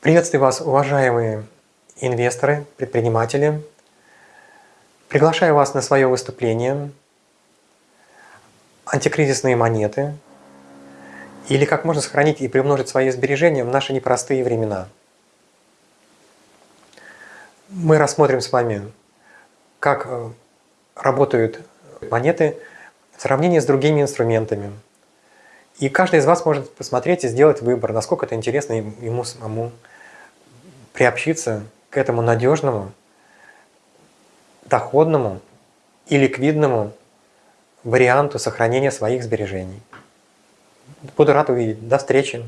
Приветствую вас, уважаемые инвесторы, предприниматели. Приглашаю вас на свое выступление «Антикризисные монеты» или «Как можно сохранить и приумножить свои сбережения в наши непростые времена». Мы рассмотрим с вами, как э, работают монеты в сравнении с другими инструментами. И каждый из вас может посмотреть и сделать выбор, насколько это интересно ему самому приобщиться к этому надежному, доходному и ликвидному варианту сохранения своих сбережений. Буду рад увидеть. До встречи!